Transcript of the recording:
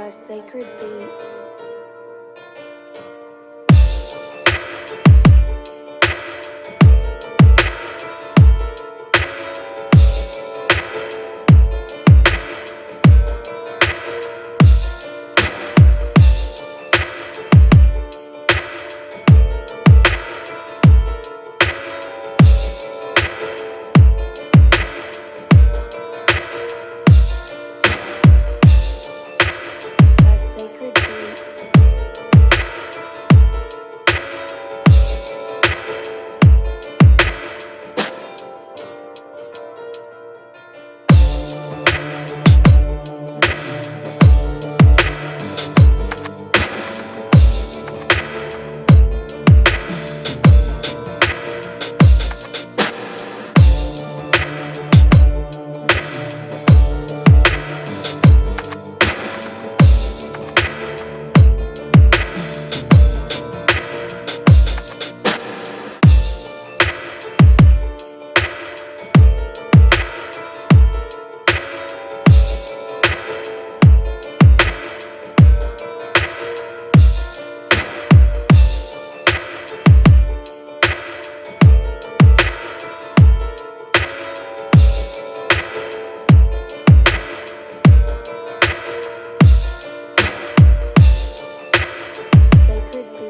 by Sacred Beats. Sacred Beats.